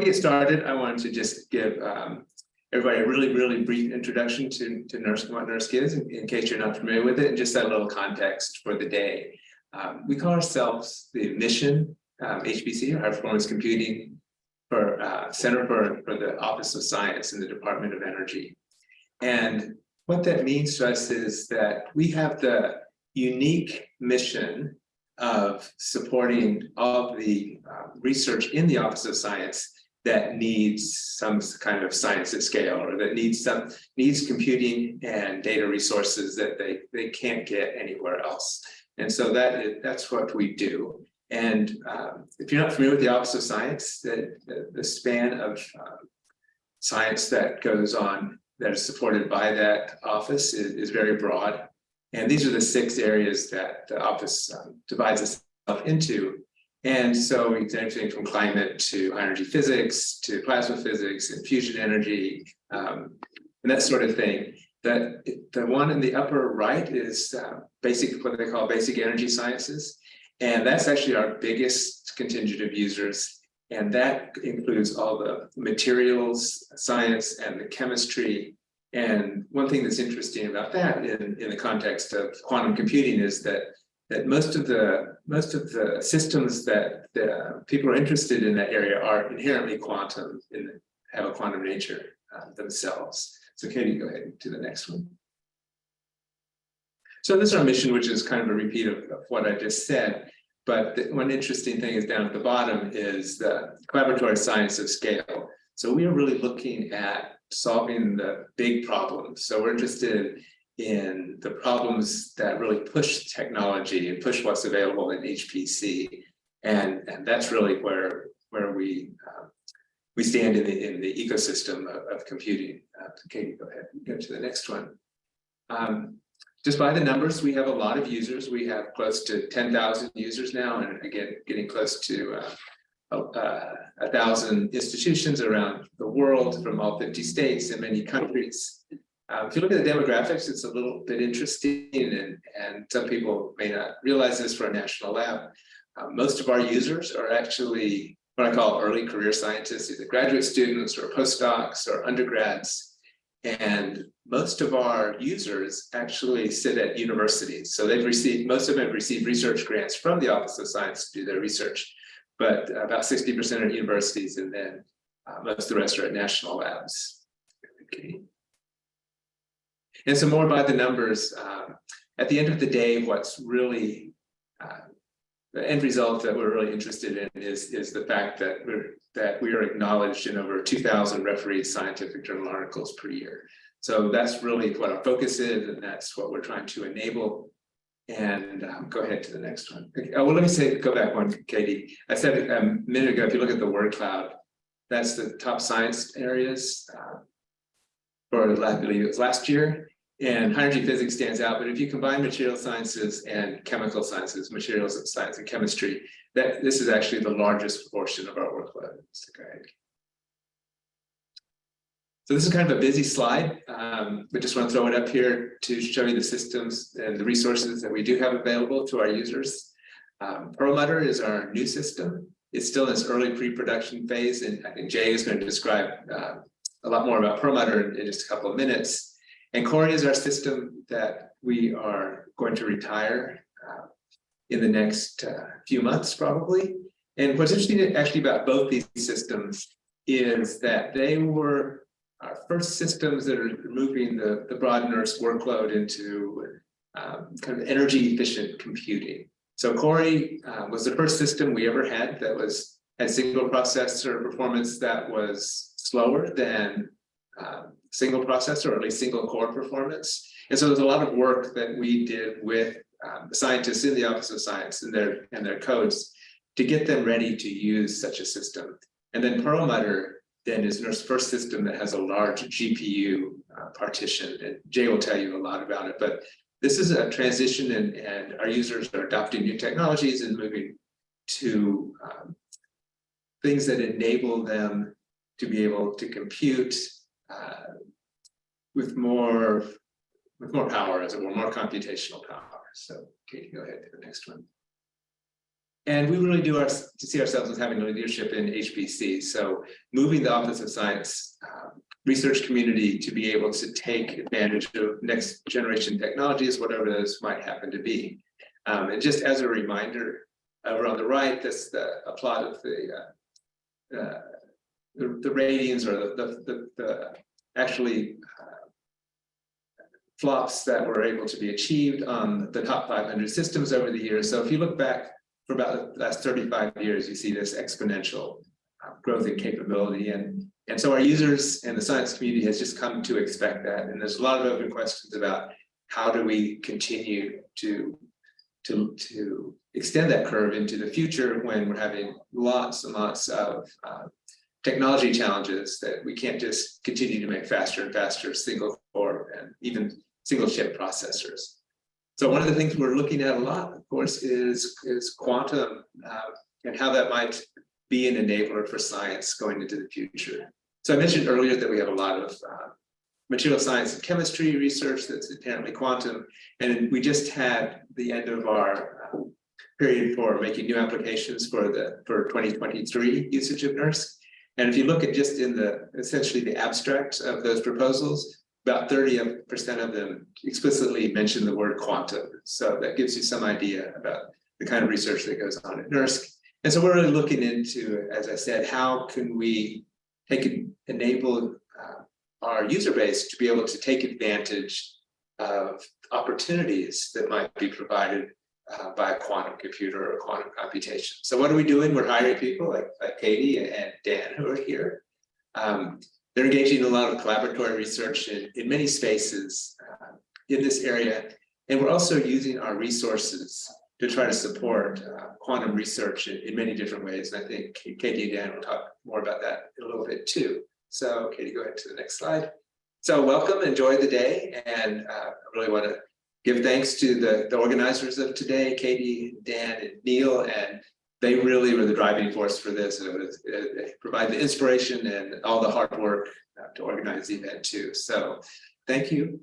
we get started, I wanted to just give um, everybody a really, really brief introduction to, to NERSC, what NERSC is, in, in case you're not familiar with it, and just a little context for the day. Um, we call ourselves the Mission um, HPC, or High Performance Computing, for uh, Center for, for the Office of Science in the Department of Energy. And what that means to us is that we have the unique mission of supporting all of the uh, research in the Office of Science that needs some kind of science at scale or that needs some needs computing and data resources that they they can't get anywhere else. And so that is, that's what we do. And um, if you're not familiar with the office of science the the, the span of um, science that goes on that is supported by that office is, is very broad. And these are the six areas that the office um, divides itself into and so did everything from climate to energy physics to plasma physics and fusion energy um, and that sort of thing. That the one in the upper right is uh, basic, what they call basic energy sciences. And that's actually our biggest contingent of users. And that includes all the materials, science, and the chemistry. And one thing that's interesting about that in, in the context of quantum computing is that that most of the most of the systems that the people are interested in that area are inherently quantum and have a quantum nature uh, themselves. So Katie, go ahead to the next one. So this is our mission, which is kind of a repeat of, of what I just said. But the, one interesting thing is down at the bottom is the collaboratory science of scale. So we are really looking at solving the big problems. So we're interested in the problems that really push technology and push what's available in HPC. And, and that's really where, where we, uh, we stand in the, in the ecosystem of, of computing. Uh, Katie, go ahead and go to the next one. Um, just by the numbers, we have a lot of users. We have close to 10,000 users now, and again, getting close to uh, uh, a thousand institutions around the world from all 50 states and many countries. Um, if you look at the demographics, it's a little bit interesting and, and some people may not realize this for a national lab. Uh, most of our users are actually what I call early career scientists, either graduate students or postdocs or undergrads. And most of our users actually sit at universities. So they've received, most of them have received research grants from the Office of Science to do their research, but about 60% are universities and then uh, most of the rest are at national labs. Okay. And so more by the numbers, um, at the end of the day, what's really uh, the end result that we're really interested in is, is the fact that we're that we are acknowledged in over 2,000 refereed scientific journal articles per year. So that's really what our focus is, and that's what we're trying to enable. And um, go ahead to the next one. Okay, oh, well, let me say, go back one, Katie. I said a minute ago, if you look at the word cloud, that's the top science areas uh, last year. And high energy physics stands out, but if you combine material sciences and chemical sciences, materials science and chemistry, that this is actually the largest portion of our workload. Go. So this is kind of a busy slide, um, but just want to throw it up here to show you the systems and the resources that we do have available to our users. Um, Perlmutter is our new system. It's still in its early pre-production phase, and I think Jay is going to describe uh, a lot more about Perlmutter in just a couple of minutes. And Cori is our system that we are going to retire uh, in the next uh, few months, probably. And what's interesting actually about both these systems is that they were our first systems that are moving the, the broad NERSC workload into um, kind of energy efficient computing. So Cori uh, was the first system we ever had that was had single processor performance that was slower than um, single processor or at least single core performance. And so there's a lot of work that we did with um, the scientists in the Office of Science and their and their codes to get them ready to use such a system. And then Perlmutter then is NERSC's first system that has a large GPU uh, partition. And Jay will tell you a lot about it. But this is a transition and, and our users are adopting new technologies and moving to um, things that enable them to be able to compute uh, with more with more power, as it were, more computational power. So, Katie, go ahead to the next one. And we really do our, to see ourselves as having leadership in HPC, so moving the Office of Science um, research community to be able to take advantage of next generation technologies, whatever those might happen to be. Um, and just as a reminder, over on the right, that's the a plot of the uh, uh, the, the ratings or the, the, the, the actually uh, flops that were able to be achieved on the top 500 systems over the years. So if you look back for about the last 35 years, you see this exponential uh, growth in capability. And, and so our users and the science community has just come to expect that. And there's a lot of open questions about how do we continue to, to, to extend that curve into the future when we're having lots and lots of uh, technology challenges that we can't just continue to make faster and faster single core and even single chip processors. So one of the things we're looking at a lot, of course, is, is quantum uh, and how that might be an enabler for science going into the future. So I mentioned earlier that we have a lot of uh, material science and chemistry research that's inherently quantum, and we just had the end of our uh, period for making new applications for the for 2023 usage of NERSC. And if you look at just in the essentially the abstract of those proposals, about 30% of them explicitly mention the word quantum. So that gives you some idea about the kind of research that goes on at NERSC. And so we're really looking into, as I said, how can we take enable uh, our user base to be able to take advantage of opportunities that might be provided uh, by a quantum computer or quantum computation. So what are we doing? We're hiring people like, like Katie and Dan who are here. Um, they're engaging in a lot of collaboratory research in, in many spaces uh, in this area. And we're also using our resources to try to support uh, quantum research in, in, many different ways. And I think Katie and Dan will talk more about that in a little bit too. So Katie, go ahead to the next slide. So welcome, enjoy the day. And uh, I really want to give thanks to the, the organizers of today, Katie, Dan, and Neil, and they really were the driving force for this. It was it, provide the inspiration and all the hard work uh, to organize the event too. So thank you.